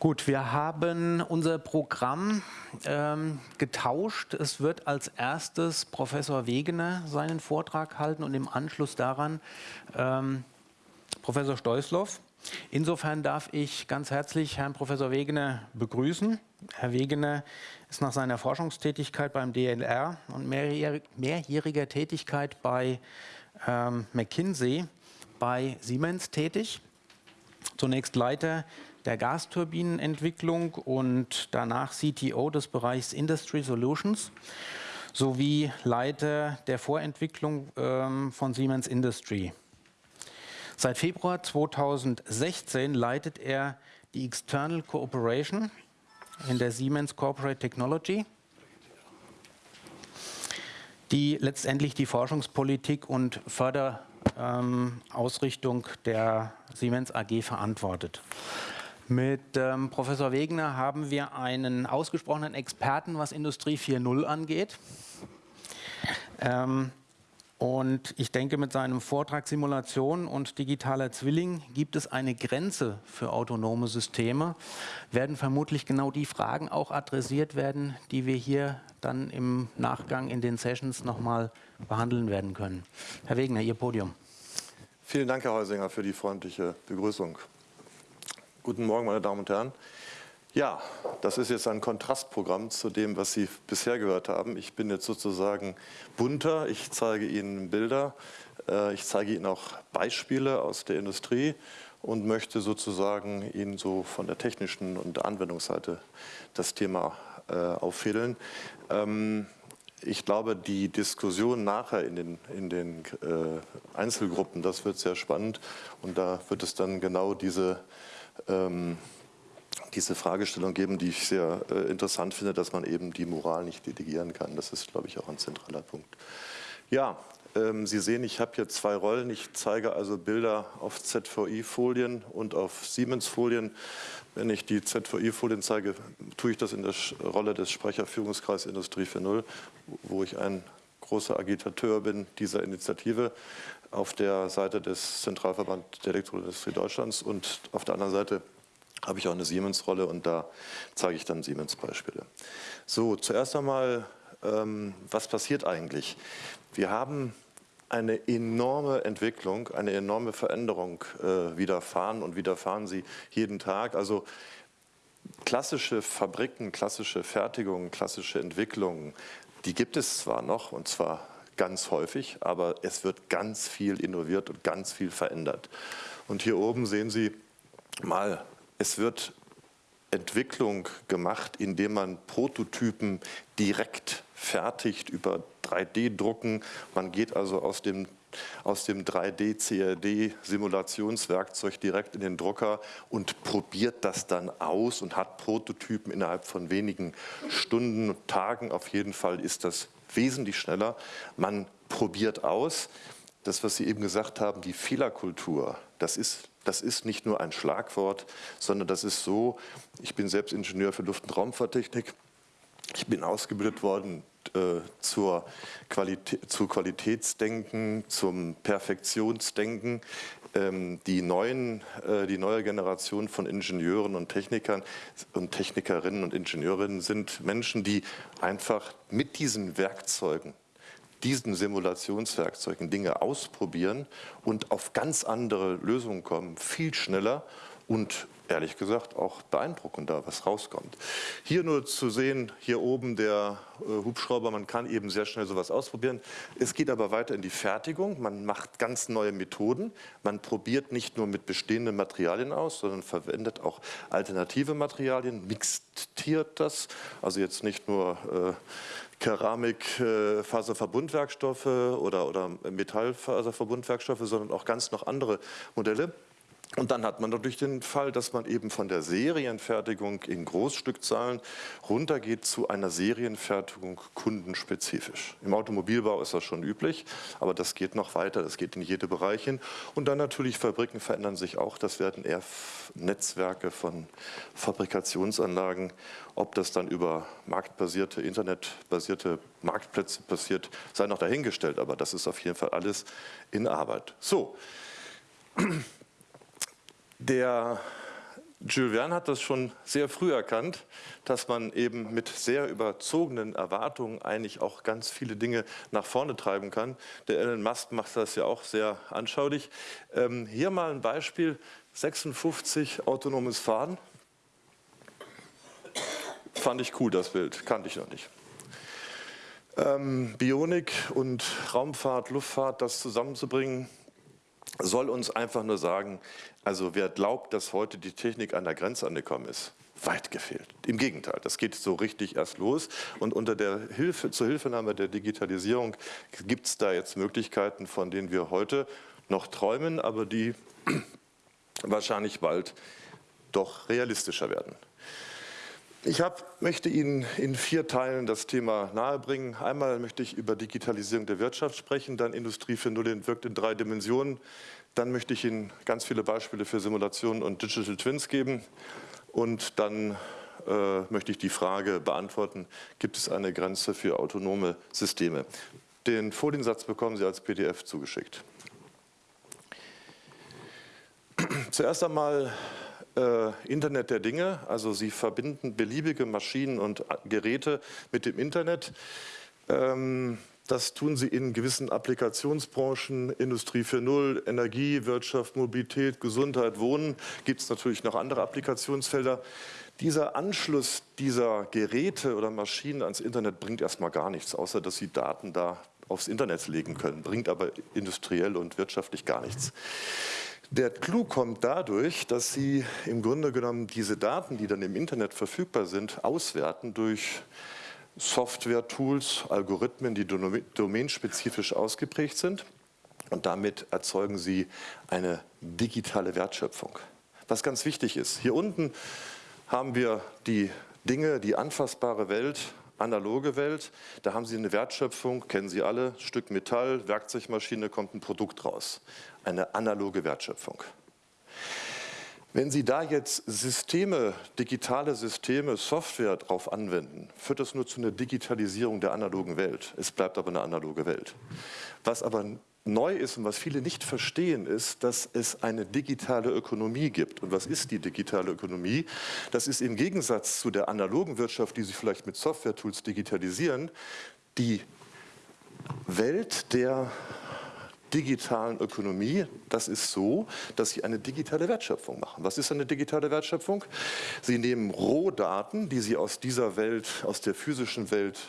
Gut, wir haben unser Programm ähm, getauscht. Es wird als erstes Professor Wegener seinen Vortrag halten und im Anschluss daran ähm, Professor Steusloff. Insofern darf ich ganz herzlich Herrn Professor Wegener begrüßen. Herr Wegener ist nach seiner Forschungstätigkeit beim DLR und mehrjähriger Tätigkeit bei ähm, McKinsey bei Siemens tätig. Zunächst Leiter der Gasturbinenentwicklung und danach CTO des Bereichs Industry Solutions sowie Leiter der Vorentwicklung ähm, von Siemens Industry. Seit Februar 2016 leitet er die External Cooperation in der Siemens Corporate Technology, die letztendlich die Forschungspolitik und Förderausrichtung ähm, der Siemens AG verantwortet. Mit ähm, Professor Wegener haben wir einen ausgesprochenen Experten, was Industrie 4.0 angeht. Ähm, und ich denke, mit seinem Vortrag Simulation und digitaler Zwilling gibt es eine Grenze für autonome Systeme, werden vermutlich genau die Fragen auch adressiert werden, die wir hier dann im Nachgang in den Sessions nochmal behandeln werden können. Herr Wegener, Ihr Podium. Vielen Dank, Herr Heusinger, für die freundliche Begrüßung. Guten Morgen, meine Damen und Herren. Ja, das ist jetzt ein Kontrastprogramm zu dem, was Sie bisher gehört haben. Ich bin jetzt sozusagen bunter, ich zeige Ihnen Bilder, äh, ich zeige Ihnen auch Beispiele aus der Industrie und möchte sozusagen Ihnen so von der technischen und Anwendungsseite das Thema äh, auffädeln. Ähm, ich glaube, die Diskussion nachher in den, in den äh, Einzelgruppen, das wird sehr spannend und da wird es dann genau diese ähm, diese Fragestellung geben, die ich sehr äh, interessant finde, dass man eben die Moral nicht delegieren kann. Das ist, glaube ich, auch ein zentraler Punkt. Ja, ähm, Sie sehen, ich habe hier zwei Rollen. Ich zeige also Bilder auf ZVI-Folien und auf Siemens-Folien. Wenn ich die ZVI-Folien zeige, tue ich das in der Rolle des Sprecherführungskreises Industrie 4.0, wo ich ein großer Agitateur bin dieser Initiative auf der Seite des Zentralverband der Elektroindustrie Deutschlands und auf der anderen Seite habe ich auch eine Siemens-Rolle und da zeige ich dann Siemens-Beispiele. So, zuerst einmal, ähm, was passiert eigentlich? Wir haben eine enorme Entwicklung, eine enorme Veränderung äh, widerfahren und widerfahren sie jeden Tag. Also klassische Fabriken, klassische Fertigungen, klassische Entwicklungen, die gibt es zwar noch und zwar ganz häufig, aber es wird ganz viel innoviert und ganz viel verändert. Und hier oben sehen Sie mal, es wird Entwicklung gemacht, indem man Prototypen direkt fertigt über 3D-Drucken. Man geht also aus dem aus dem 3D-CAD-Simulationswerkzeug direkt in den Drucker und probiert das dann aus und hat Prototypen innerhalb von wenigen Stunden, Tagen. Auf jeden Fall ist das wesentlich schneller. Man probiert aus. Das, was Sie eben gesagt haben, die Fehlerkultur, das ist, das ist nicht nur ein Schlagwort, sondern das ist so, ich bin selbst Ingenieur für Luft- und Raumfahrttechnik, ich bin ausgebildet worden äh, zur Qualität, zu Qualitätsdenken, zum Perfektionsdenken. Ähm, die, neuen, äh, die neue Generation von Ingenieuren und Technikern und Technikerinnen und Ingenieurinnen sind Menschen, die einfach mit diesen Werkzeugen diesen Simulationswerkzeugen Dinge ausprobieren und auf ganz andere Lösungen kommen, viel schneller und ehrlich gesagt auch beeindruckender, was rauskommt. Hier nur zu sehen, hier oben der äh, Hubschrauber, man kann eben sehr schnell sowas ausprobieren. Es geht aber weiter in die Fertigung, man macht ganz neue Methoden, man probiert nicht nur mit bestehenden Materialien aus, sondern verwendet auch alternative Materialien, mixiert das, also jetzt nicht nur äh, Keramikfaserverbundwerkstoffe äh, oder, oder Metallfaserverbundwerkstoffe, sondern auch ganz noch andere Modelle. Und dann hat man natürlich den Fall, dass man eben von der Serienfertigung in Großstückzahlen runtergeht zu einer Serienfertigung kundenspezifisch. Im Automobilbau ist das schon üblich, aber das geht noch weiter, das geht in jede Bereich hin. Und dann natürlich Fabriken verändern sich auch, das werden eher Netzwerke von Fabrikationsanlagen. Ob das dann über marktbasierte, internetbasierte Marktplätze passiert, sei noch dahingestellt, aber das ist auf jeden Fall alles in Arbeit. So. Der, Jules Verne hat das schon sehr früh erkannt, dass man eben mit sehr überzogenen Erwartungen eigentlich auch ganz viele Dinge nach vorne treiben kann. Der Elon Musk macht das ja auch sehr anschaulich. Ähm, hier mal ein Beispiel, 56 autonomes Fahren. Fand ich cool, das Bild, kannte ich noch nicht. Ähm, Bionik und Raumfahrt, Luftfahrt, das zusammenzubringen, soll uns einfach nur sagen, also wer glaubt, dass heute die Technik an der Grenze angekommen ist, weit gefehlt. Im Gegenteil, das geht so richtig erst los. Und unter der Hilfe, zur Hilfenahme der Digitalisierung gibt es da jetzt Möglichkeiten, von denen wir heute noch träumen, aber die wahrscheinlich bald doch realistischer werden. Ich hab, möchte Ihnen in vier Teilen das Thema nahebringen. Einmal möchte ich über Digitalisierung der Wirtschaft sprechen, dann Industrie 4.0 wirkt in drei Dimensionen. Dann möchte ich Ihnen ganz viele Beispiele für Simulationen und Digital Twins geben. Und dann äh, möchte ich die Frage beantworten, gibt es eine Grenze für autonome Systeme? Den Foliensatz bekommen Sie als PDF zugeschickt. Zuerst einmal äh, Internet der Dinge, also Sie verbinden beliebige Maschinen und Geräte mit dem Internet. Ähm, das tun sie in gewissen Applikationsbranchen, Industrie 4.0, Energie, Wirtschaft, Mobilität, Gesundheit, Wohnen. Gibt es natürlich noch andere Applikationsfelder. Dieser Anschluss dieser Geräte oder Maschinen ans Internet bringt erstmal gar nichts, außer dass sie Daten da aufs Internet legen können, bringt aber industriell und wirtschaftlich gar nichts. Der Clou kommt dadurch, dass Sie im Grunde genommen diese Daten, die dann im Internet verfügbar sind, auswerten durch Software-Tools, Algorithmen, die domainspezifisch ausgeprägt sind. Und damit erzeugen Sie eine digitale Wertschöpfung. Was ganz wichtig ist, hier unten haben wir die Dinge, die anfassbare Welt, analoge Welt. Da haben Sie eine Wertschöpfung, kennen Sie alle, Stück Metall, Werkzeugmaschine, kommt ein Produkt raus. Eine analoge Wertschöpfung. Wenn Sie da jetzt Systeme, digitale Systeme, Software drauf anwenden, führt das nur zu einer Digitalisierung der analogen Welt. Es bleibt aber eine analoge Welt. Was aber neu ist und was viele nicht verstehen, ist, dass es eine digitale Ökonomie gibt. Und was ist die digitale Ökonomie? Das ist im Gegensatz zu der analogen Wirtschaft, die Sie vielleicht mit Software-Tools digitalisieren, die Welt der digitalen Ökonomie, das ist so, dass Sie eine digitale Wertschöpfung machen. Was ist eine digitale Wertschöpfung? Sie nehmen Rohdaten, die Sie aus dieser Welt, aus der physischen Welt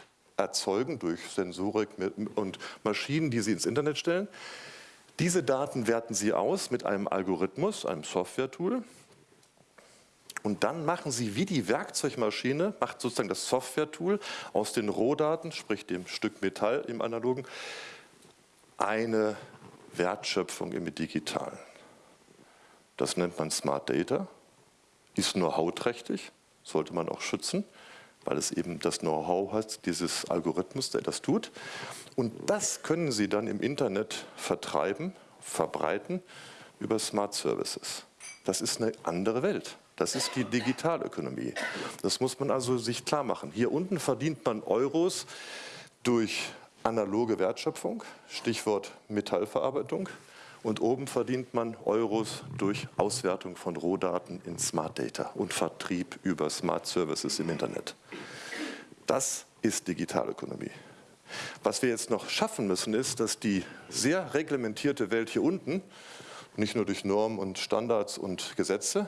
erzeugen, durch Sensorik und Maschinen, die Sie ins Internet stellen. Diese Daten werten Sie aus mit einem Algorithmus, einem Software-Tool. Und dann machen Sie wie die Werkzeugmaschine, macht sozusagen das Software-Tool aus den Rohdaten, sprich dem Stück Metall im Analogen, eine Wertschöpfung im Digitalen. Das nennt man Smart Data, ist nur hauträchtig, sollte man auch schützen, weil es eben das Know-how hat, dieses Algorithmus, der das tut. Und das können Sie dann im Internet vertreiben, verbreiten über Smart Services. Das ist eine andere Welt. Das ist die Digitalökonomie. Das muss man also sich klar machen. Hier unten verdient man Euros durch analoge Wertschöpfung, Stichwort Metallverarbeitung. Und oben verdient man Euros durch Auswertung von Rohdaten in Smart Data und Vertrieb über Smart Services im Internet. Das ist Digitalökonomie. Was wir jetzt noch schaffen müssen, ist, dass die sehr reglementierte Welt hier unten, nicht nur durch Normen und Standards und Gesetze,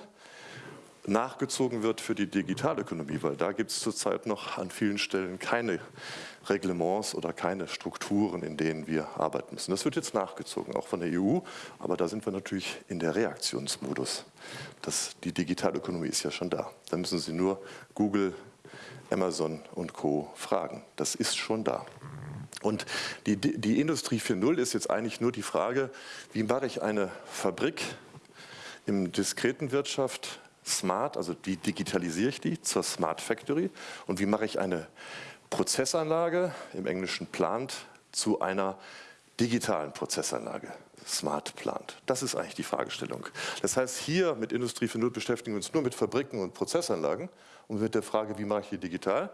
nachgezogen wird für die Digitalökonomie, weil da gibt es zurzeit noch an vielen Stellen keine Reglements oder keine Strukturen, in denen wir arbeiten müssen. Das wird jetzt nachgezogen, auch von der EU, aber da sind wir natürlich in der Reaktionsmodus. Das, die Digitalökonomie ist ja schon da. Da müssen Sie nur Google, Amazon und Co. fragen. Das ist schon da. Und die, die Industrie 4.0 ist jetzt eigentlich nur die Frage, wie mache ich eine Fabrik im diskreten Wirtschaft smart, also wie digitalisiere ich die zur Smart Factory und wie mache ich eine Prozessanlage, im Englischen plant, zu einer digitalen Prozessanlage, Smart Plant. Das ist eigentlich die Fragestellung. Das heißt, hier mit Industrie 4.0 beschäftigen wir uns nur mit Fabriken und Prozessanlagen und mit der Frage, wie mache ich die digital.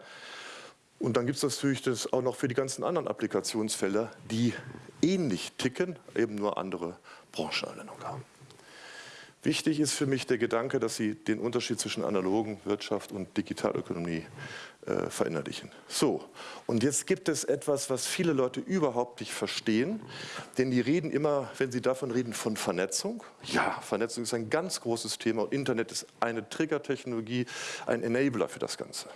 Und dann gibt es natürlich das auch noch für die ganzen anderen Applikationsfelder, die ähnlich ticken, eben nur andere Branchenanwendungen haben. Wichtig ist für mich der Gedanke, dass Sie den Unterschied zwischen analogen Wirtschaft und Digitalökonomie äh, verinnerlichen. So, und jetzt gibt es etwas, was viele Leute überhaupt nicht verstehen, denn die reden immer, wenn sie davon reden, von Vernetzung. Ja, Vernetzung ist ein ganz großes Thema und Internet ist eine Triggertechnologie, ein Enabler für das Ganze.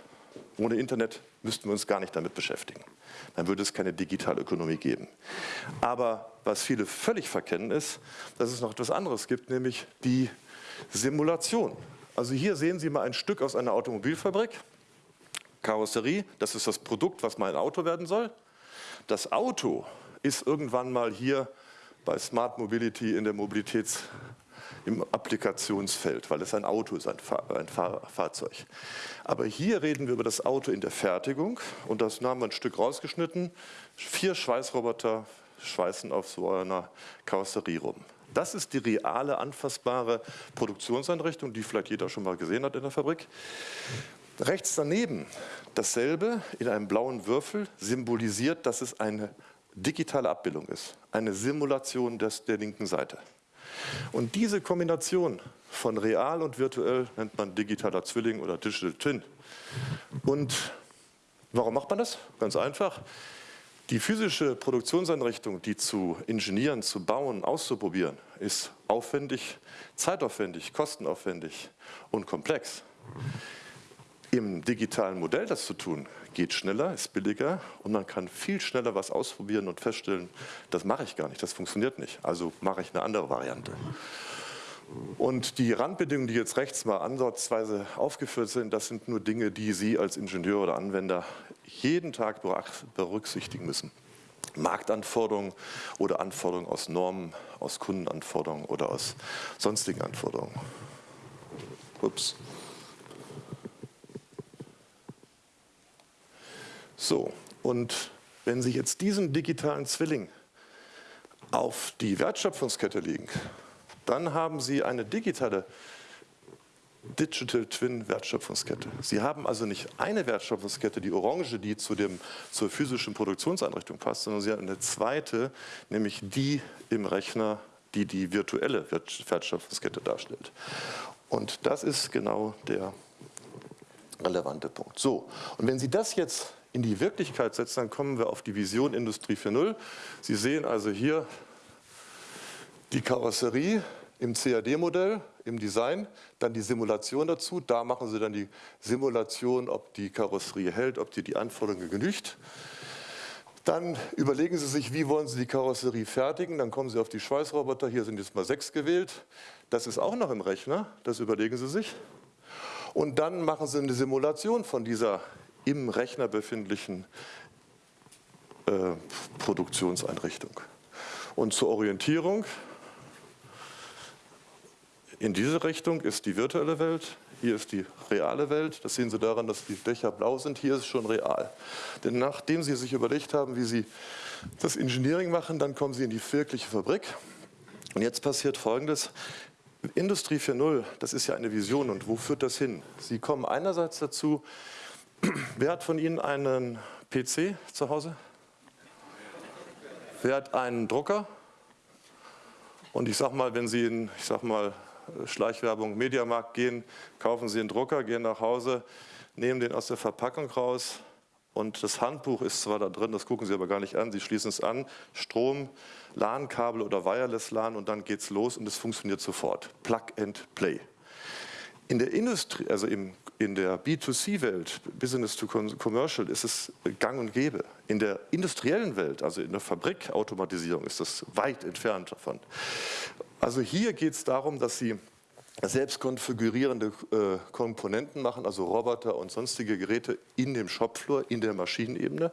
Ohne Internet müssten wir uns gar nicht damit beschäftigen. Dann würde es keine Digitalökonomie geben. Aber was viele völlig verkennen ist, dass es noch etwas anderes gibt, nämlich die Simulation. Also hier sehen Sie mal ein Stück aus einer Automobilfabrik. Karosserie, das ist das Produkt, was mein Auto werden soll. Das Auto ist irgendwann mal hier bei Smart Mobility in der Mobilitäts- im Applikationsfeld, weil es ein Auto ist, ein, Fahr ein Fahr Fahrzeug. Aber hier reden wir über das Auto in der Fertigung und das haben wir ein Stück rausgeschnitten. Vier Schweißroboter schweißen auf so einer Karosserie rum. Das ist die reale, anfassbare Produktionseinrichtung, die vielleicht jeder schon mal gesehen hat in der Fabrik. Rechts daneben dasselbe in einem blauen Würfel symbolisiert, dass es eine digitale Abbildung ist, eine Simulation des, der linken Seite. Und diese Kombination von real und virtuell nennt man digitaler Zwilling oder Digital Twin. Und warum macht man das? Ganz einfach. Die physische Produktionseinrichtung, die zu ingenieren, zu bauen, auszuprobieren, ist aufwendig, zeitaufwendig, kostenaufwendig und komplex. Im digitalen Modell das zu tun, geht schneller, ist billiger und man kann viel schneller was ausprobieren und feststellen, das mache ich gar nicht, das funktioniert nicht, also mache ich eine andere Variante. Und die Randbedingungen, die jetzt rechts mal ansatzweise aufgeführt sind, das sind nur Dinge, die Sie als Ingenieur oder Anwender jeden Tag berücksichtigen müssen. Marktanforderungen oder Anforderungen aus Normen, aus Kundenanforderungen oder aus sonstigen Anforderungen. Ups. So, und wenn Sie jetzt diesen digitalen Zwilling auf die Wertschöpfungskette legen, dann haben Sie eine digitale Digital Twin Wertschöpfungskette. Sie haben also nicht eine Wertschöpfungskette, die orange, die zu dem, zur physischen Produktionseinrichtung passt, sondern Sie haben eine zweite, nämlich die im Rechner, die die virtuelle Wertschöpfungskette darstellt. Und das ist genau der relevante Punkt. So, und wenn Sie das jetzt in die Wirklichkeit setzen, dann kommen wir auf die Vision Industrie 4.0. Sie sehen also hier die Karosserie im CAD-Modell, im Design, dann die Simulation dazu. Da machen Sie dann die Simulation, ob die Karosserie hält, ob die die Anforderungen genügt. Dann überlegen Sie sich, wie wollen Sie die Karosserie fertigen. Dann kommen Sie auf die Schweißroboter. Hier sind jetzt mal sechs gewählt. Das ist auch noch im Rechner. Das überlegen Sie sich. Und dann machen Sie eine Simulation von dieser im Rechner befindlichen äh, Produktionseinrichtung. Und zur Orientierung, in diese Richtung ist die virtuelle Welt, hier ist die reale Welt. Das sehen Sie daran, dass die Dächer blau sind. Hier ist schon real. Denn nachdem Sie sich überlegt haben, wie Sie das Engineering machen, dann kommen Sie in die wirkliche Fabrik. Und jetzt passiert Folgendes. Industrie 4.0, das ist ja eine Vision. Und wo führt das hin? Sie kommen einerseits dazu, Wer hat von Ihnen einen PC zu Hause? Wer hat einen Drucker? Und ich sage mal, wenn Sie in, ich sag mal, Schleichwerbung, Mediamarkt gehen, kaufen Sie einen Drucker, gehen nach Hause, nehmen den aus der Verpackung raus und das Handbuch ist zwar da drin, das gucken Sie aber gar nicht an, Sie schließen es an, Strom, LAN-Kabel oder Wireless-LAN und dann geht es los und es funktioniert sofort. Plug and Play. In der Industrie, also im in der B2C-Welt, Business to Commercial, ist es gang und gäbe. In der industriellen Welt, also in der Fabrikautomatisierung, ist das weit entfernt davon. Also hier geht es darum, dass Sie selbst konfigurierende äh, Komponenten machen, also Roboter und sonstige Geräte in dem Shopfloor, in der Maschinenebene.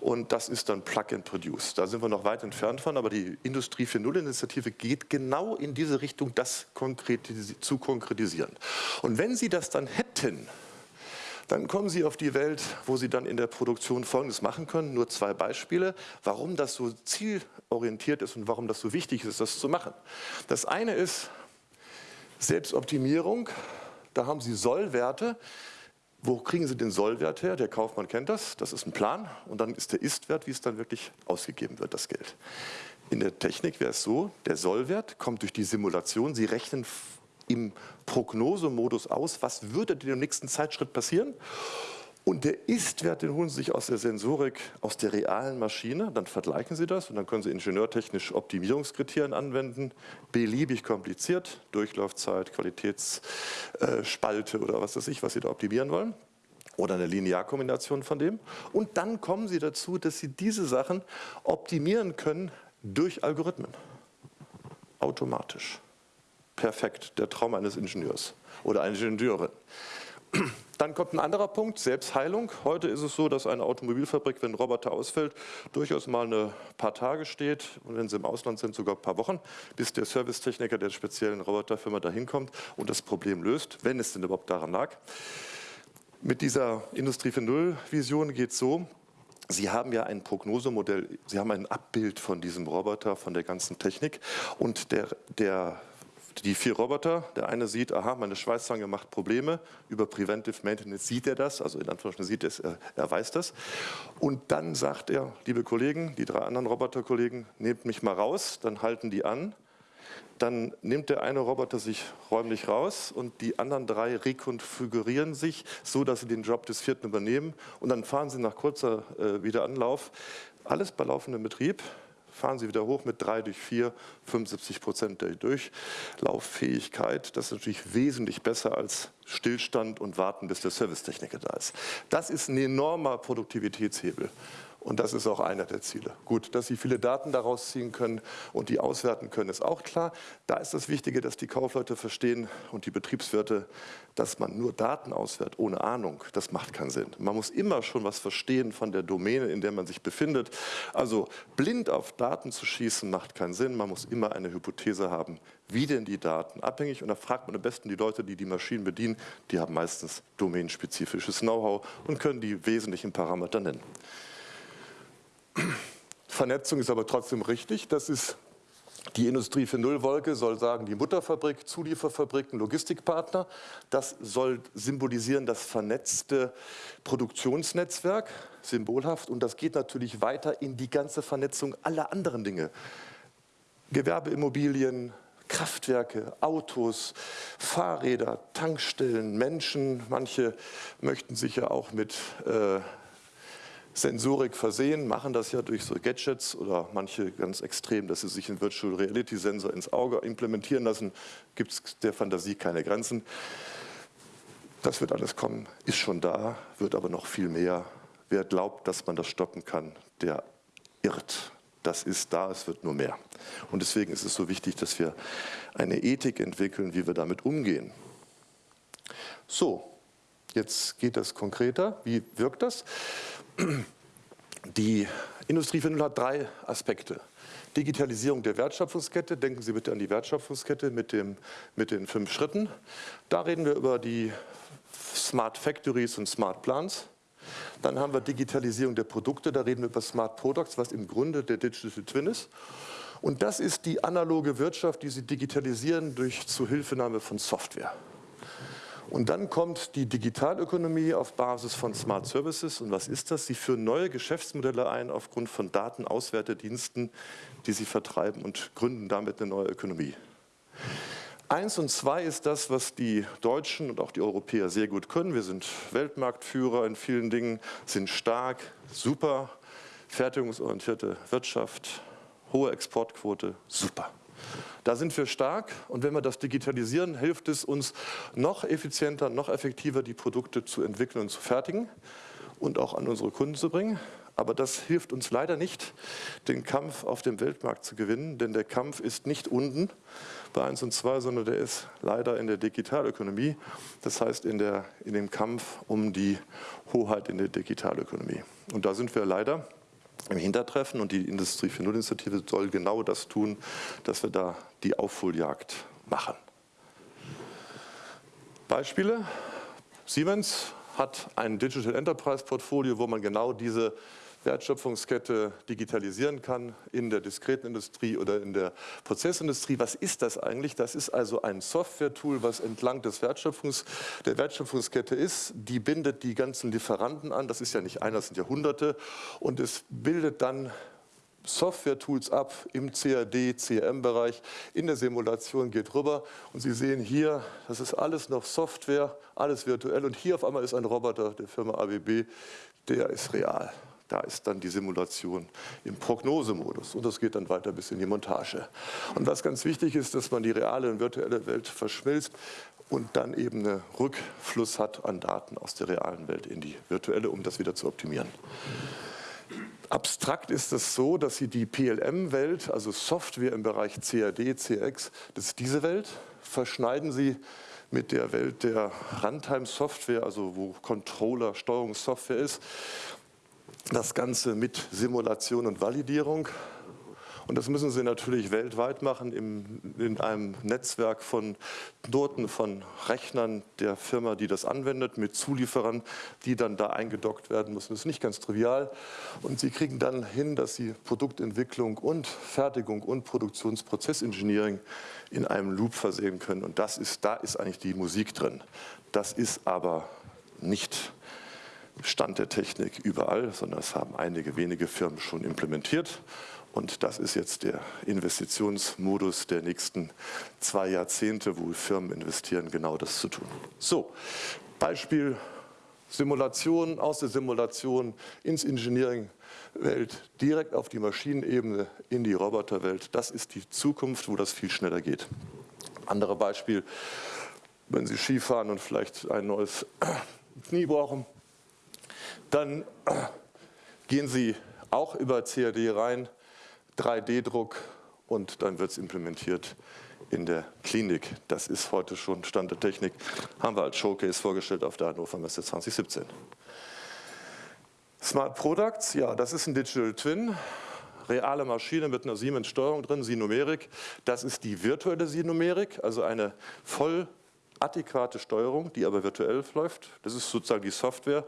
Und das ist dann Plug and Produce. Da sind wir noch weit entfernt von, aber die Industrie 4.0-Initiative geht genau in diese Richtung, das konkretisi zu konkretisieren. Und wenn Sie das dann hätten, dann kommen Sie auf die Welt, wo Sie dann in der Produktion Folgendes machen können. Nur zwei Beispiele, warum das so zielorientiert ist und warum das so wichtig ist, das zu machen. Das eine ist, Selbstoptimierung, da haben Sie Sollwerte. Wo kriegen Sie den Sollwert her? Der Kaufmann kennt das, das ist ein Plan und dann ist der Istwert, wie es dann wirklich ausgegeben wird, das Geld. In der Technik wäre es so, der Sollwert kommt durch die Simulation, Sie rechnen im Prognosemodus aus, was würde denn im nächsten Zeitschritt passieren. Und der Ist-Wert, den holen Sie sich aus der Sensorik, aus der realen Maschine, dann vergleichen Sie das und dann können Sie ingenieurtechnisch Optimierungskriterien anwenden, beliebig kompliziert, Durchlaufzeit, Qualitätsspalte oder was weiß ich, was Sie da optimieren wollen oder eine Linearkombination von dem. Und dann kommen Sie dazu, dass Sie diese Sachen optimieren können durch Algorithmen. Automatisch. Perfekt, der Traum eines Ingenieurs oder einer Ingenieurin. Dann kommt ein anderer Punkt, Selbstheilung. Heute ist es so, dass eine Automobilfabrik, wenn ein Roboter ausfällt, durchaus mal ein paar Tage steht und wenn sie im Ausland sind, sogar ein paar Wochen, bis der Servicetechniker der speziellen Roboterfirma dahin kommt und das Problem löst, wenn es denn überhaupt daran lag. Mit dieser Industrie 4.0-Vision geht es so, Sie haben ja ein Prognosemodell, Sie haben ein Abbild von diesem Roboter, von der ganzen Technik und der, der die vier Roboter, der eine sieht, aha, meine Schweißzange macht Probleme, über Preventive Maintenance sieht er das, also in Anführungsstrichen sieht er es, er, weiß das. Und dann sagt er, liebe Kollegen, die drei anderen Roboterkollegen, nehmt mich mal raus, dann halten die an. Dann nimmt der eine Roboter sich räumlich raus und die anderen drei rekonfigurieren sich, so dass sie den Job des vierten übernehmen. Und dann fahren sie nach kurzer äh, Wiederanlauf, alles bei laufendem Betrieb, fahren Sie wieder hoch mit 3 durch 4, 75 Prozent der Durchlauffähigkeit. Das ist natürlich wesentlich besser als Stillstand und Warten, bis der Servicetechniker da ist. Das ist ein enormer Produktivitätshebel. Und das ist auch einer der Ziele. Gut, dass Sie viele Daten daraus ziehen können und die auswerten können, ist auch klar. Da ist das Wichtige, dass die Kaufleute verstehen und die Betriebswirte, dass man nur Daten auswertet, ohne Ahnung, das macht keinen Sinn. Man muss immer schon was verstehen von der Domäne, in der man sich befindet. Also blind auf Daten zu schießen, macht keinen Sinn. Man muss immer eine Hypothese haben, wie denn die Daten abhängig. Und da fragt man am besten die Leute, die die Maschinen bedienen. Die haben meistens domänenspezifisches Know-how und können die wesentlichen Parameter nennen. Vernetzung ist aber trotzdem richtig. Das ist die Industrie für Nullwolke soll sagen, die Mutterfabrik, Zulieferfabriken, Logistikpartner. Das soll symbolisieren das vernetzte Produktionsnetzwerk, symbolhaft. Und das geht natürlich weiter in die ganze Vernetzung aller anderen Dinge. Gewerbeimmobilien, Kraftwerke, Autos, Fahrräder, Tankstellen, Menschen. Manche möchten sich ja auch mit äh, Sensorik versehen, machen das ja durch so Gadgets oder manche ganz extrem, dass sie sich einen Virtual Reality Sensor ins Auge implementieren lassen, gibt es der Fantasie keine Grenzen. Das wird alles kommen, ist schon da, wird aber noch viel mehr. Wer glaubt, dass man das stoppen kann, der irrt. Das ist da, es wird nur mehr. Und deswegen ist es so wichtig, dass wir eine Ethik entwickeln, wie wir damit umgehen. So, jetzt geht das konkreter. Wie wirkt das? Die Industrie 4.0 hat drei Aspekte. Digitalisierung der Wertschöpfungskette, denken Sie bitte an die Wertschöpfungskette mit, dem, mit den fünf Schritten. Da reden wir über die Smart Factories und Smart Plants. Dann haben wir Digitalisierung der Produkte, da reden wir über Smart Products, was im Grunde der Digital Twin ist. Und das ist die analoge Wirtschaft, die Sie digitalisieren durch Zuhilfenahme von Software. Und dann kommt die Digitalökonomie auf Basis von Smart Services. Und was ist das? Sie führen neue Geschäftsmodelle ein aufgrund von Datenauswertediensten, die sie vertreiben und gründen damit eine neue Ökonomie. Eins und zwei ist das, was die Deutschen und auch die Europäer sehr gut können. Wir sind Weltmarktführer in vielen Dingen, sind stark, super, fertigungsorientierte Wirtschaft, hohe Exportquote, super. Da sind wir stark und wenn wir das digitalisieren, hilft es uns noch effizienter, noch effektiver die Produkte zu entwickeln und zu fertigen und auch an unsere Kunden zu bringen. Aber das hilft uns leider nicht, den Kampf auf dem Weltmarkt zu gewinnen, denn der Kampf ist nicht unten bei 1 und 2, sondern der ist leider in der Digitalökonomie, das heißt in, der, in dem Kampf um die Hoheit in der Digitalökonomie. Und da sind wir leider im Hintertreffen und die Industrie 4.0-Initiative soll genau das tun, dass wir da die Aufholjagd machen. Beispiele. Siemens hat ein Digital Enterprise Portfolio, wo man genau diese Wertschöpfungskette digitalisieren kann in der diskreten Industrie oder in der Prozessindustrie. Was ist das eigentlich? Das ist also ein Software-Tool, was entlang des Wertschöpfungs, der Wertschöpfungskette ist. Die bindet die ganzen Lieferanten an. Das ist ja nicht einer, das sind ja Hunderte. Und es bildet dann Software-Tools ab im CAD, CRM-Bereich. In der Simulation geht rüber und Sie sehen hier, das ist alles noch Software, alles virtuell und hier auf einmal ist ein Roboter der Firma ABB, der ist real. Da ist dann die Simulation im Prognosemodus und das geht dann weiter bis in die Montage. Und was ganz wichtig ist, dass man die reale und virtuelle Welt verschmilzt und dann eben einen Rückfluss hat an Daten aus der realen Welt in die virtuelle, um das wieder zu optimieren. Abstrakt ist es so, dass Sie die PLM-Welt, also Software im Bereich CAD, CX, das ist diese Welt, verschneiden Sie mit der Welt der Runtime-Software, also wo Controller, Steuerungssoftware ist. Das Ganze mit Simulation und Validierung und das müssen Sie natürlich weltweit machen im, in einem Netzwerk von Noten von Rechnern der Firma, die das anwendet, mit Zulieferern, die dann da eingedockt werden müssen. Das ist nicht ganz trivial. Und Sie kriegen dann hin, dass Sie Produktentwicklung und Fertigung und Produktionsprozessengineering in einem Loop versehen können. Und das ist, da ist eigentlich die Musik drin. Das ist aber nicht Stand der Technik überall, sondern es haben einige wenige Firmen schon implementiert. Und das ist jetzt der Investitionsmodus der nächsten zwei Jahrzehnte, wo Firmen investieren, genau das zu tun. So, Beispiel Simulation, aus der Simulation ins Engineering-Welt, direkt auf die Maschinenebene, in die Roboterwelt. Das ist die Zukunft, wo das viel schneller geht. Andere Beispiel, wenn Sie Skifahren und vielleicht ein neues Knie brauchen, dann gehen Sie auch über CAD rein, 3D-Druck und dann wird es implementiert in der Klinik. Das ist heute schon Stand der Technik. Haben wir als Showcase vorgestellt auf der Hannover Messe 2017. Smart Products, ja, das ist ein Digital Twin. Reale Maschine mit einer Siemens-Steuerung drin, Sinumerik. Das ist die virtuelle Sinumerik, also eine voll adäquate Steuerung, die aber virtuell läuft. Das ist sozusagen die Software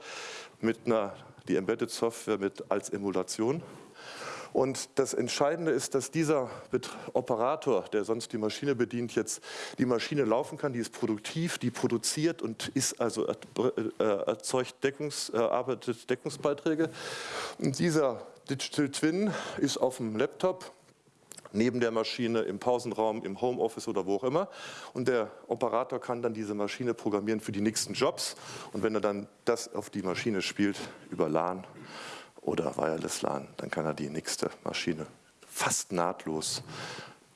mit einer, die Embedded Software mit als Emulation. Und das Entscheidende ist, dass dieser Operator, der sonst die Maschine bedient, jetzt die Maschine laufen kann, die ist produktiv, die produziert und ist also äh, erzeugt Deckungs, erarbeitet Deckungsbeiträge. Und dieser Digital Twin ist auf dem Laptop neben der Maschine, im Pausenraum, im Homeoffice oder wo auch immer. Und der Operator kann dann diese Maschine programmieren für die nächsten Jobs. Und wenn er dann das auf die Maschine spielt, über LAN oder Wireless LAN, dann kann er die nächste Maschine fast nahtlos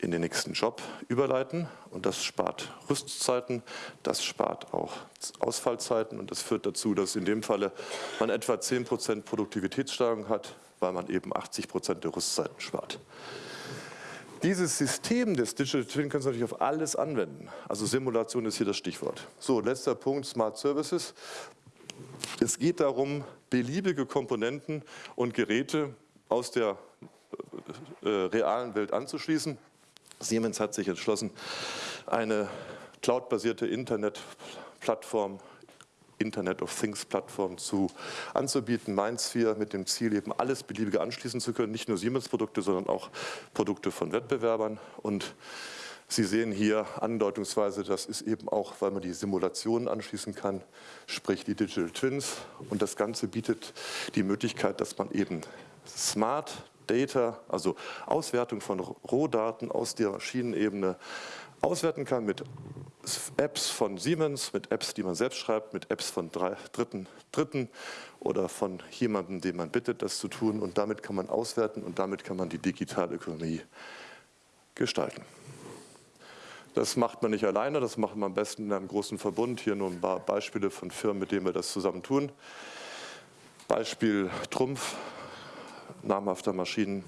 in den nächsten Job überleiten und das spart Rüstzeiten, das spart auch Ausfallzeiten und das führt dazu, dass in dem Falle man etwa 10% Produktivitätssteigerung hat, weil man eben 80% der Rüstzeiten spart. Dieses System des Digital Twin können Sie natürlich auf alles anwenden. Also Simulation ist hier das Stichwort. So, letzter Punkt, Smart Services. Es geht darum, beliebige Komponenten und Geräte aus der äh, realen Welt anzuschließen. Siemens hat sich entschlossen, eine cloudbasierte Internetplattform Internet of Things Plattform zu, anzubieten, MindSphere mit dem Ziel eben alles beliebige anschließen zu können, nicht nur Siemens-Produkte, sondern auch Produkte von Wettbewerbern. Und Sie sehen hier andeutungsweise, das ist eben auch, weil man die Simulationen anschließen kann, sprich die Digital Twins. Und das Ganze bietet die Möglichkeit, dass man eben Smart Data, also Auswertung von Rohdaten aus der Maschinenebene auswerten kann mit Apps von Siemens, mit Apps, die man selbst schreibt, mit Apps von drei, Dritten, Dritten oder von jemandem, den man bittet, das zu tun. Und damit kann man auswerten und damit kann man die digitale Ökonomie gestalten. Das macht man nicht alleine, das macht man am besten in einem großen Verbund. Hier nur ein paar Beispiele von Firmen, mit denen wir das zusammen tun. Beispiel Trumpf, namhafter Maschinen,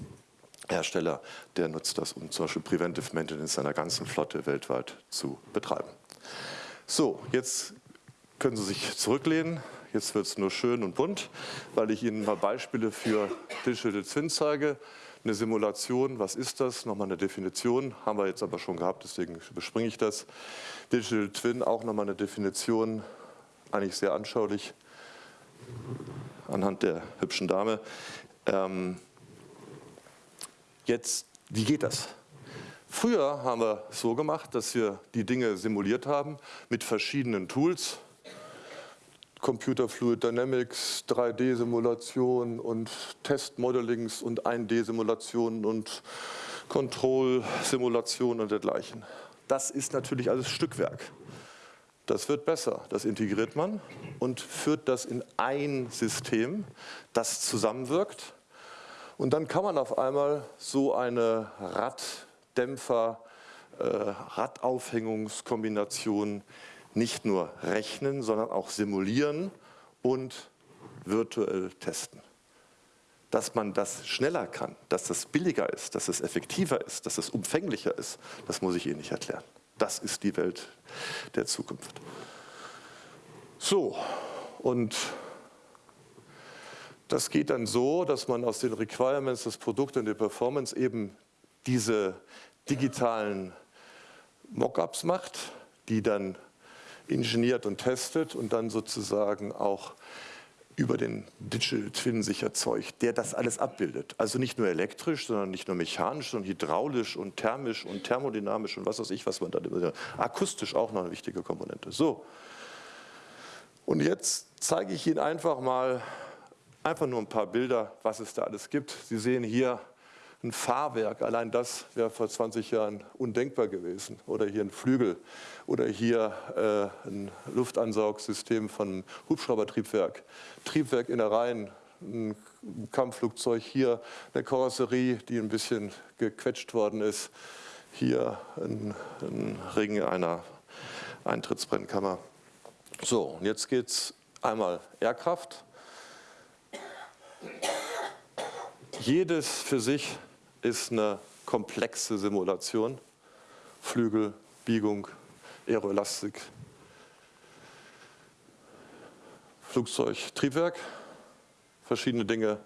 Hersteller, der nutzt das, um zum Beispiel Preventive Maintenance seiner ganzen Flotte weltweit zu betreiben. So, jetzt können Sie sich zurücklehnen. Jetzt wird es nur schön und bunt, weil ich Ihnen mal Beispiele für Digital Twin zeige. Eine Simulation, was ist das? Nochmal eine Definition, haben wir jetzt aber schon gehabt, deswegen überspringe ich das. Digital Twin, auch nochmal eine Definition, eigentlich sehr anschaulich anhand der hübschen Dame. Ähm, Jetzt, wie geht das? Früher haben wir so gemacht, dass wir die Dinge simuliert haben mit verschiedenen Tools. Computer Fluid Dynamics, 3D-Simulation und Testmodellings und 1D-Simulationen und Control-Simulationen und dergleichen. Das ist natürlich alles Stückwerk. Das wird besser, das integriert man und führt das in ein System, das zusammenwirkt. Und dann kann man auf einmal so eine Raddämpfer, äh, Radaufhängungskombination nicht nur rechnen, sondern auch simulieren und virtuell testen. Dass man das schneller kann, dass das billiger ist, dass es effektiver ist, dass es umfänglicher ist, das muss ich Ihnen nicht erklären. Das ist die Welt der Zukunft. So, und das geht dann so, dass man aus den Requirements des Produkts und der Performance eben diese digitalen Mockups macht, die dann ingeniert und testet und dann sozusagen auch über den Digital Twin sich erzeugt, der das alles abbildet. Also nicht nur elektrisch, sondern nicht nur mechanisch, sondern hydraulisch und thermisch und thermodynamisch und was weiß ich, was man da akustisch auch noch eine wichtige Komponente. So. Und jetzt zeige ich Ihnen einfach mal einfach nur ein paar Bilder, was es da alles gibt. Sie sehen hier ein Fahrwerk, allein das wäre vor 20 Jahren undenkbar gewesen. Oder hier ein Flügel oder hier äh, ein Luftansaugsystem von Hubschraubertriebwerk, Triebwerkinnereien, ein Kampfflugzeug, hier eine Karosserie, die ein bisschen gequetscht worden ist, hier ein, ein Ring einer Eintrittsbrennkammer. So, und jetzt geht es einmal Airkraft. Jedes für sich ist eine komplexe Simulation. Flügel, Biegung, Aeroelastik, Flugzeug, Triebwerk, verschiedene Dinge.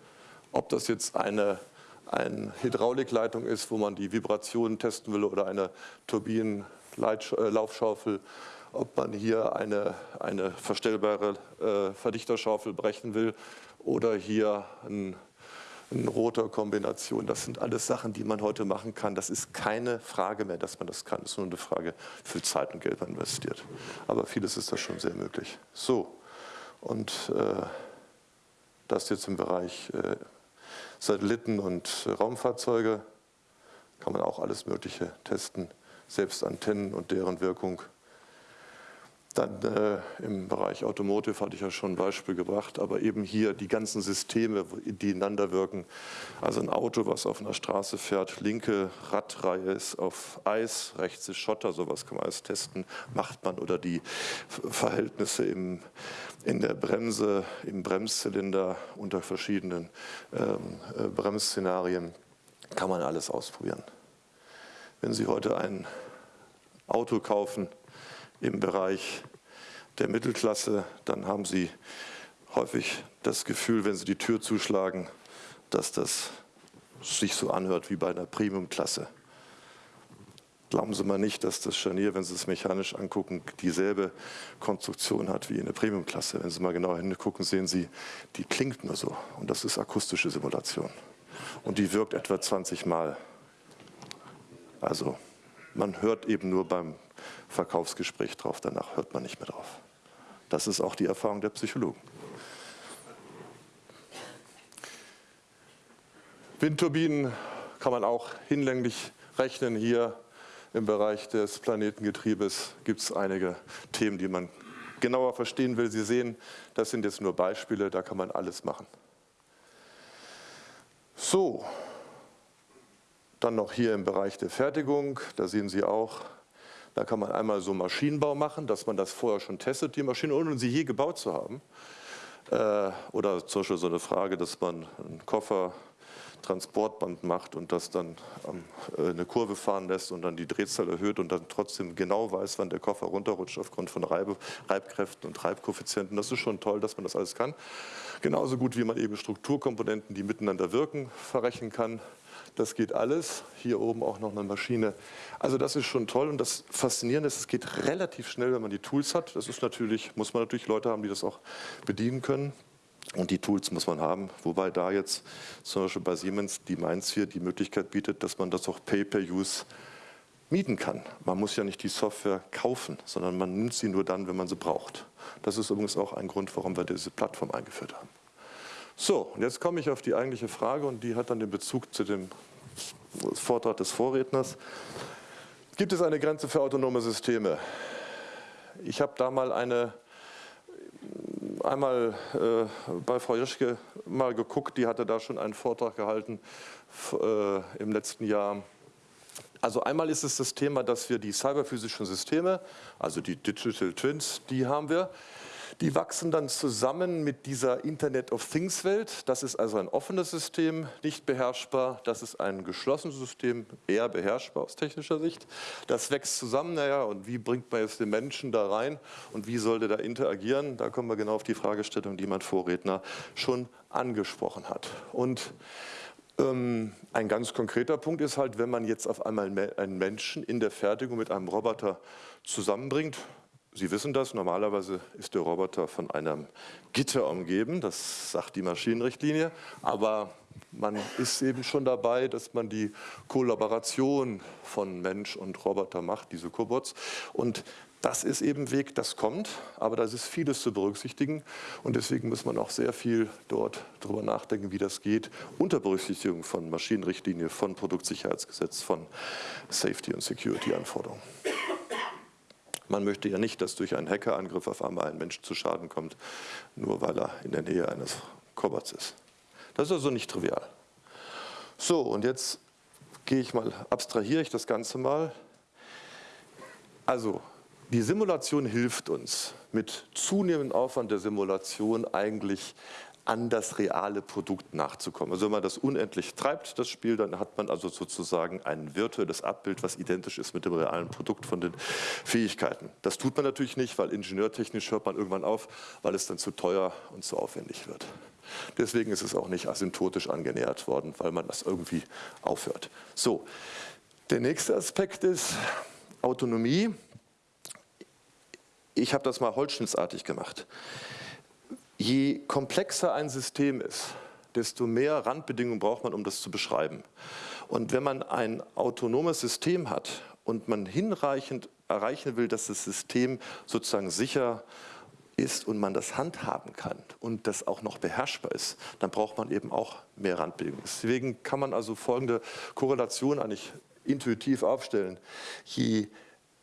Ob das jetzt eine, eine Hydraulikleitung ist, wo man die Vibrationen testen will oder eine Turbinenlaufschaufel, ob man hier eine, eine verstellbare äh, Verdichterschaufel brechen will oder hier ein in roter Kombination. Das sind alles Sachen, die man heute machen kann. Das ist keine Frage mehr, dass man das kann. Das ist nur eine Frage, wie viel Zeit und Geld man investiert. Aber vieles ist da schon sehr möglich. So, und äh, das jetzt im Bereich äh, Satelliten und äh, Raumfahrzeuge kann man auch alles Mögliche testen, selbst Antennen und deren Wirkung. Dann äh, im Bereich Automotive hatte ich ja schon ein Beispiel gebracht, aber eben hier die ganzen Systeme, die ineinander wirken. Also ein Auto, was auf einer Straße fährt, linke Radreihe ist auf Eis, rechts ist Schotter, sowas kann man alles testen, macht man. Oder die Verhältnisse im, in der Bremse, im Bremszylinder unter verschiedenen ähm, äh, Bremsszenarien, kann man alles ausprobieren. Wenn Sie heute ein Auto kaufen, im Bereich der Mittelklasse, dann haben Sie häufig das Gefühl, wenn Sie die Tür zuschlagen, dass das sich so anhört wie bei einer Premiumklasse. Glauben Sie mal nicht, dass das Scharnier, wenn Sie es mechanisch angucken, dieselbe Konstruktion hat wie eine Premiumklasse. Wenn Sie mal genau hingucken, sehen Sie, die klingt nur so. Und das ist akustische Simulation. Und die wirkt etwa 20 Mal. Also man hört eben nur beim Verkaufsgespräch drauf, danach hört man nicht mehr drauf. Das ist auch die Erfahrung der Psychologen. Windturbinen kann man auch hinlänglich rechnen. Hier im Bereich des Planetengetriebes gibt es einige Themen, die man genauer verstehen will. Sie sehen, das sind jetzt nur Beispiele, da kann man alles machen. So, dann noch hier im Bereich der Fertigung, da sehen Sie auch da kann man einmal so Maschinenbau machen, dass man das vorher schon testet, die Maschine, ohne sie je gebaut zu haben. Äh, oder zum Beispiel so eine Frage, dass man einen Koffer Transportband macht und das dann äh, eine Kurve fahren lässt und dann die Drehzahl erhöht und dann trotzdem genau weiß, wann der Koffer runterrutscht aufgrund von Reib Reibkräften und Reibkoeffizienten. Das ist schon toll, dass man das alles kann. Genauso gut, wie man eben Strukturkomponenten, die miteinander wirken, verrechnen kann. Das geht alles. Hier oben auch noch eine Maschine. Also das ist schon toll und das Faszinierende ist, es geht relativ schnell, wenn man die Tools hat. Das ist natürlich, muss man natürlich Leute haben, die das auch bedienen können. Und die Tools muss man haben, wobei da jetzt zum Beispiel bei Siemens die Mainz 4 die Möglichkeit bietet, dass man das auch Pay-per-Use mieten kann. Man muss ja nicht die Software kaufen, sondern man nimmt sie nur dann, wenn man sie braucht. Das ist übrigens auch ein Grund, warum wir diese Plattform eingeführt haben. So, jetzt komme ich auf die eigentliche Frage und die hat dann den Bezug zu dem Vortrag des Vorredners. Gibt es eine Grenze für autonome Systeme? Ich habe da mal eine, einmal äh, bei Frau Joschke mal geguckt, die hatte da schon einen Vortrag gehalten äh, im letzten Jahr also einmal ist es das Thema, dass wir die cyberphysischen Systeme, also die Digital Twins, die haben wir. Die wachsen dann zusammen mit dieser Internet of Things Welt. Das ist also ein offenes System, nicht beherrschbar. Das ist ein geschlossenes System, eher beherrschbar aus technischer Sicht. Das wächst zusammen, naja, und wie bringt man jetzt den Menschen da rein und wie soll der da interagieren? Da kommen wir genau auf die Fragestellung, die mein Vorredner schon angesprochen hat. Und ähm, ein ganz konkreter Punkt ist halt, wenn man jetzt auf einmal einen Menschen in der Fertigung mit einem Roboter zusammenbringt, Sie wissen das, normalerweise ist der Roboter von einem Gitter umgeben, das sagt die Maschinenrichtlinie, aber man ist eben schon dabei, dass man die Kollaboration von Mensch und Roboter macht, diese Cobots. Und das ist eben Weg, das kommt, aber da ist vieles zu berücksichtigen und deswegen muss man auch sehr viel dort darüber nachdenken, wie das geht, unter Berücksichtigung von Maschinenrichtlinie, von Produktsicherheitsgesetz, von Safety- und Security-Anforderungen. Man möchte ja nicht, dass durch einen Hackerangriff auf einmal ein Mensch zu Schaden kommt, nur weil er in der Nähe eines Kobots ist. Das ist also nicht trivial. So, und jetzt gehe ich mal, abstrahiere ich das Ganze mal. Also, die Simulation hilft uns mit zunehmendem Aufwand der Simulation eigentlich an das reale Produkt nachzukommen. Also wenn man das unendlich treibt, das Spiel, dann hat man also sozusagen ein virtuelles Abbild, was identisch ist mit dem realen Produkt von den Fähigkeiten. Das tut man natürlich nicht, weil ingenieurtechnisch hört man irgendwann auf, weil es dann zu teuer und zu aufwendig wird. Deswegen ist es auch nicht asymptotisch angenähert worden, weil man das irgendwie aufhört. So, der nächste Aspekt ist Autonomie ich habe das mal holzschnittsartig gemacht. Je komplexer ein System ist, desto mehr Randbedingungen braucht man, um das zu beschreiben. Und wenn man ein autonomes System hat und man hinreichend erreichen will, dass das System sozusagen sicher ist und man das handhaben kann und das auch noch beherrschbar ist, dann braucht man eben auch mehr Randbedingungen. Deswegen kann man also folgende Korrelation eigentlich intuitiv aufstellen. Je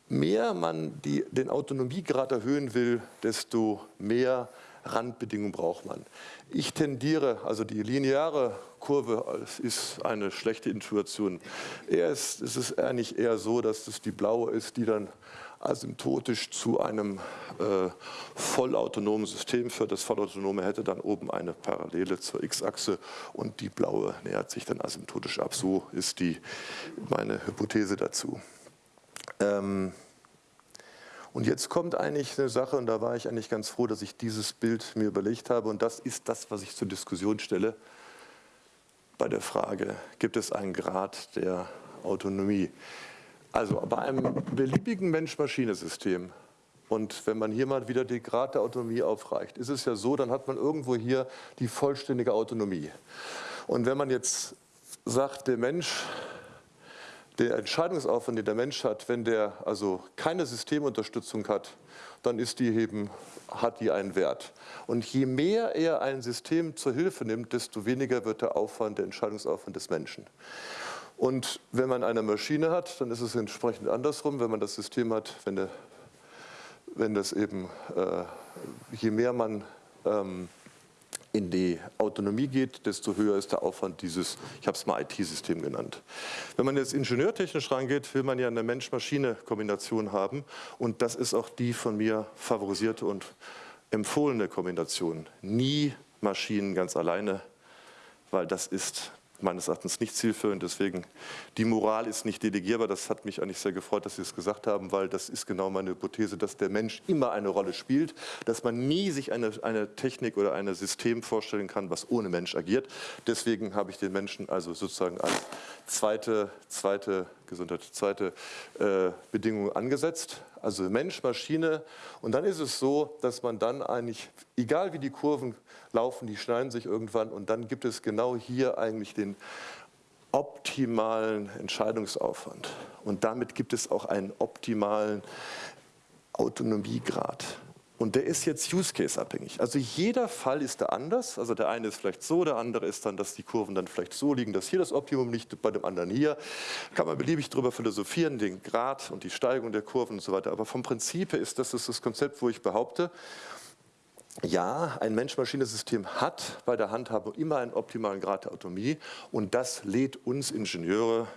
mehr man die, den Autonomiegrad erhöhen will, desto mehr Randbedingungen braucht man. Ich tendiere, also die lineare Kurve ist eine schlechte Intuition. Eher ist, es ist eigentlich eher so, dass es die blaue ist, die dann asymptotisch zu einem äh, vollautonomen System führt. Das vollautonome hätte dann oben eine Parallele zur x-Achse und die blaue nähert sich dann asymptotisch ab. So ist die, meine Hypothese dazu. Ähm, und jetzt kommt eigentlich eine Sache, und da war ich eigentlich ganz froh, dass ich dieses Bild mir überlegt habe, und das ist das, was ich zur Diskussion stelle bei der Frage, gibt es einen Grad der Autonomie? Also bei einem beliebigen Mensch-Maschine-System, und wenn man hier mal wieder den Grad der Autonomie aufreicht, ist es ja so, dann hat man irgendwo hier die vollständige Autonomie. Und wenn man jetzt sagt, der Mensch der Entscheidungsaufwand, den der Mensch hat, wenn der also keine Systemunterstützung hat, dann ist die eben, hat die einen Wert. Und je mehr er ein System zur Hilfe nimmt, desto weniger wird der Aufwand, der Entscheidungsaufwand des Menschen. Und wenn man eine Maschine hat, dann ist es entsprechend andersrum. Wenn man das System hat, wenn, der, wenn das eben, äh, je mehr man ähm, in die Autonomie geht, desto höher ist der Aufwand dieses, ich habe es mal IT-System genannt. Wenn man jetzt ingenieurtechnisch rangeht, will man ja eine Mensch-Maschine-Kombination haben und das ist auch die von mir favorisierte und empfohlene Kombination. Nie Maschinen ganz alleine, weil das ist meines Erachtens nicht zielführend. Deswegen, die Moral ist nicht delegierbar. Das hat mich eigentlich sehr gefreut, dass Sie es gesagt haben, weil das ist genau meine Hypothese, dass der Mensch immer eine Rolle spielt, dass man nie sich eine, eine Technik oder ein System vorstellen kann, was ohne Mensch agiert. Deswegen habe ich den Menschen also sozusagen als zweite, zweite Gesundheit, zweite äh, Bedingung angesetzt. Also Mensch, Maschine. Und dann ist es so, dass man dann eigentlich, egal wie die Kurven laufen, die schneiden sich irgendwann und dann gibt es genau hier eigentlich den optimalen Entscheidungsaufwand und damit gibt es auch einen optimalen Autonomiegrad. Und der ist jetzt Use Case abhängig. Also jeder Fall ist da anders. Also der eine ist vielleicht so, der andere ist dann, dass die Kurven dann vielleicht so liegen, dass hier das Optimum liegt, bei dem anderen hier. Kann man beliebig darüber philosophieren, den Grad und die Steigung der Kurven und so weiter. Aber vom Prinzip her ist das das Konzept, wo ich behaupte, ja, ein Mensch-Maschine-System hat bei der Handhabung immer einen optimalen Grad der Autonomie und das lädt uns Ingenieure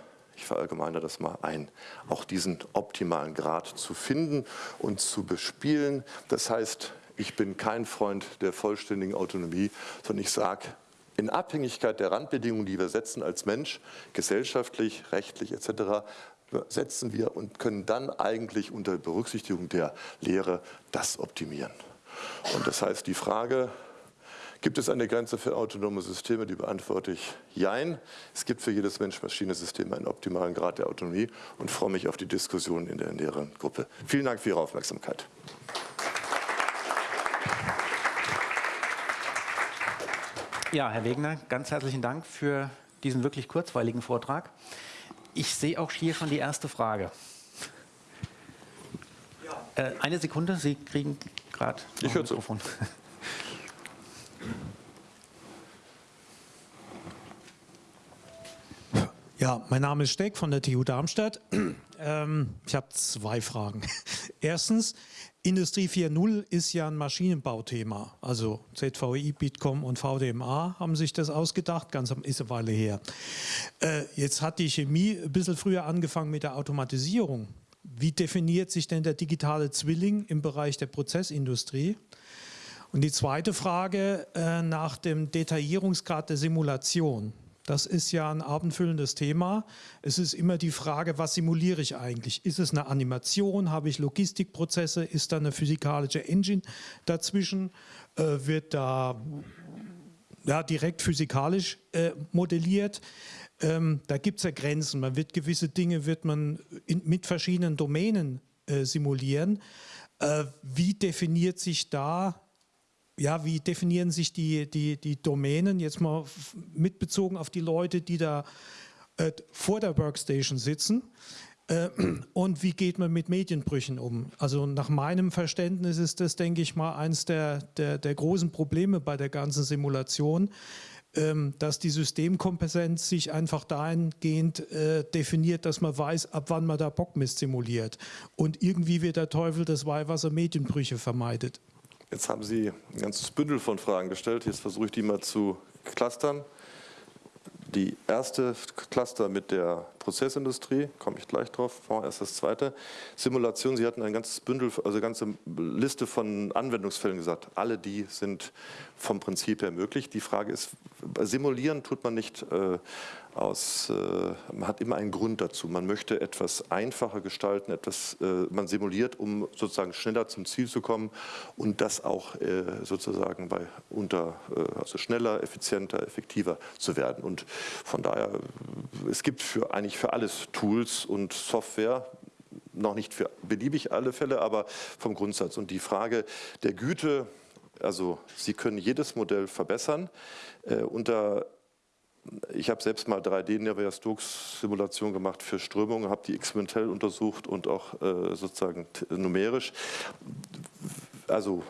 ich verallgemeine das mal ein, auch diesen optimalen Grad zu finden und zu bespielen. Das heißt, ich bin kein Freund der vollständigen Autonomie, sondern ich sage, in Abhängigkeit der Randbedingungen, die wir setzen als Mensch, gesellschaftlich, rechtlich etc., setzen wir und können dann eigentlich unter Berücksichtigung der Lehre das optimieren. Und das heißt, die Frage, Gibt es eine Grenze für autonome Systeme? Die beantworte ich Jein. Es gibt für jedes Mensch-Maschine-System einen optimalen Grad der Autonomie und freue mich auf die Diskussion in der näheren Gruppe. Vielen Dank für Ihre Aufmerksamkeit. Ja, Herr Wegner, ganz herzlichen Dank für diesen wirklich kurzweiligen Vortrag. Ich sehe auch hier schon die erste Frage. Ja. Äh, eine Sekunde, Sie kriegen gerade Ich höre Mikrofon. Zu. Ja, mein Name ist Steck von der TU Darmstadt. Ähm, ich habe zwei Fragen. Erstens, Industrie 4.0 ist ja ein Maschinenbauthema. Also ZVI, Bitkom und VDMA haben sich das ausgedacht, ganz ist eine Weile her. Äh, jetzt hat die Chemie ein bisschen früher angefangen mit der Automatisierung. Wie definiert sich denn der digitale Zwilling im Bereich der Prozessindustrie? Und die zweite Frage äh, nach dem Detaillierungsgrad der Simulation. Das ist ja ein abendfüllendes Thema. Es ist immer die Frage, was simuliere ich eigentlich? Ist es eine Animation? Habe ich Logistikprozesse? Ist da eine physikalische Engine dazwischen? Äh, wird da ja, direkt physikalisch äh, modelliert? Ähm, da gibt es ja Grenzen. Man wird gewisse Dinge wird man in, mit verschiedenen Domänen äh, simulieren. Äh, wie definiert sich da ja, wie definieren sich die, die, die Domänen jetzt mal mitbezogen auf die Leute, die da äh, vor der Workstation sitzen? Äh, und wie geht man mit Medienbrüchen um? Also nach meinem Verständnis ist das, denke ich mal, eines der, der, der großen Probleme bei der ganzen Simulation, ähm, dass die Systemkompetenz sich einfach dahingehend äh, definiert, dass man weiß, ab wann man da Bockmist simuliert. Und irgendwie wird der Teufel das Weihwasser Medienbrüche vermeidet. Jetzt haben Sie ein ganzes Bündel von Fragen gestellt. Jetzt versuche ich die mal zu clustern. Die erste Cluster mit der Prozessindustrie, komme ich gleich drauf, erst das zweite. Simulation, Sie hatten ein ganzes Bündel, also eine ganze Liste von Anwendungsfällen gesagt. Alle die sind vom Prinzip her möglich. Die Frage ist, simulieren tut man nicht äh, aus, äh, man hat immer einen Grund dazu. Man möchte etwas einfacher gestalten, etwas, äh, man simuliert, um sozusagen schneller zum Ziel zu kommen und das auch äh, sozusagen bei unter, äh, also schneller, effizienter, effektiver zu werden. Und von daher, es gibt für, eigentlich für alles Tools und Software, noch nicht für beliebig alle Fälle, aber vom Grundsatz. Und die Frage der Güte, also Sie können jedes Modell verbessern. Äh, unter ich habe selbst mal 3D-Navier-Stokes-Simulation gemacht für Strömungen, habe die experimentell untersucht und auch äh, sozusagen numerisch. Also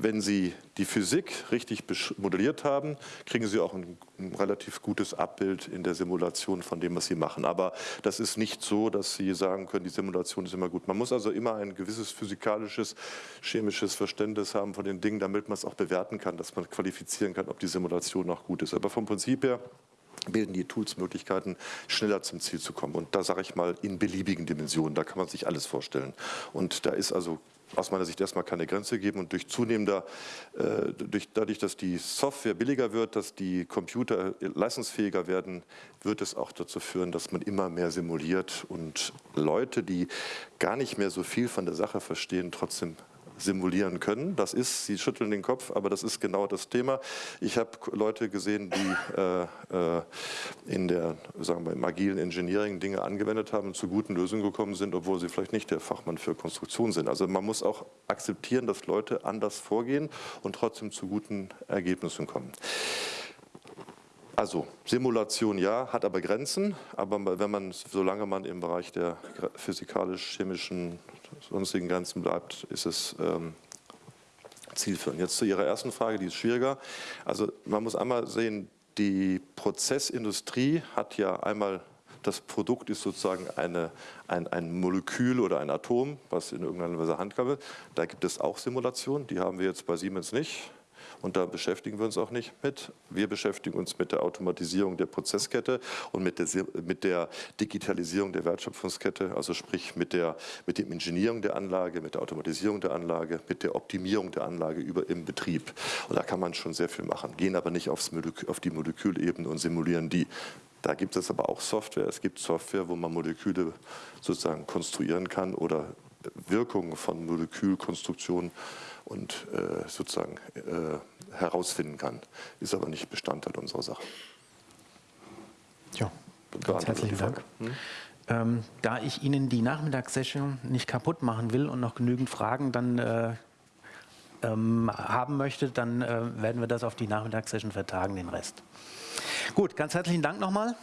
wenn Sie die Physik richtig modelliert haben, kriegen Sie auch ein, ein, relativ gutes Abbild in der Simulation von dem, was Sie machen. Aber das ist nicht so, dass Sie sagen können, die Simulation ist immer gut. Man muss also immer ein gewisses physikalisches, chemisches Verständnis haben von den Dingen, damit man es auch bewerten kann, dass man qualifizieren kann, ob die Simulation noch gut ist. Aber vom Prinzip her bilden die Tools Möglichkeiten, schneller zum Ziel zu kommen. Und da sage ich mal in beliebigen Dimensionen, da kann man sich alles vorstellen. Und da ist also aus meiner Sicht erstmal keine Grenze geben und durch zunehmender, äh, durch, dadurch, dass die Software billiger wird, dass die Computer leistungsfähiger werden, wird es auch dazu führen, dass man immer mehr simuliert und Leute, die gar nicht mehr so viel von der Sache verstehen, trotzdem simulieren können. Das ist, Sie schütteln den Kopf, aber das ist genau das Thema. Ich habe Leute gesehen, die äh, äh, in der, sagen wir, im agilen Engineering Dinge angewendet haben und zu guten Lösungen gekommen sind, obwohl sie vielleicht nicht der Fachmann für Konstruktion sind. Also man muss auch akzeptieren, dass Leute anders vorgehen und trotzdem zu guten Ergebnissen kommen. Also Simulation ja, hat aber Grenzen, aber wenn man, solange man im Bereich der physikalisch-chemischen sonstigen Grenzen bleibt, ist es ähm, zielführend. Jetzt zu Ihrer ersten Frage, die ist schwieriger. Also man muss einmal sehen, die Prozessindustrie hat ja einmal das Produkt ist sozusagen eine, ein, ein, Molekül oder ein Atom, was in irgendeiner Weise wird. Da gibt es auch Simulationen, die haben wir jetzt bei Siemens nicht und da beschäftigen wir uns auch nicht mit. Wir beschäftigen uns mit der Automatisierung der Prozesskette und mit der, mit der Digitalisierung der Wertschöpfungskette, also sprich mit, der, mit dem Engineering der Anlage, mit der Automatisierung der Anlage, mit der Optimierung der Anlage über, im Betrieb. Und da kann man schon sehr viel machen, gehen aber nicht aufs Molekül, auf die Molekülebene und simulieren die. Da gibt es aber auch Software. Es gibt Software, wo man Moleküle sozusagen konstruieren kann oder Wirkungen von Molekülkonstruktionen und äh, sozusagen äh, herausfinden kann. Ist aber nicht Bestandteil unserer Sache. Ja, ganz herzlichen Dank. Hm? Ähm, da ich Ihnen die Nachmittagssession nicht kaputt machen will und noch genügend Fragen dann äh, ähm, haben möchte, dann äh, werden wir das auf die Nachmittagssession vertagen, den Rest. Gut, ganz herzlichen Dank nochmal.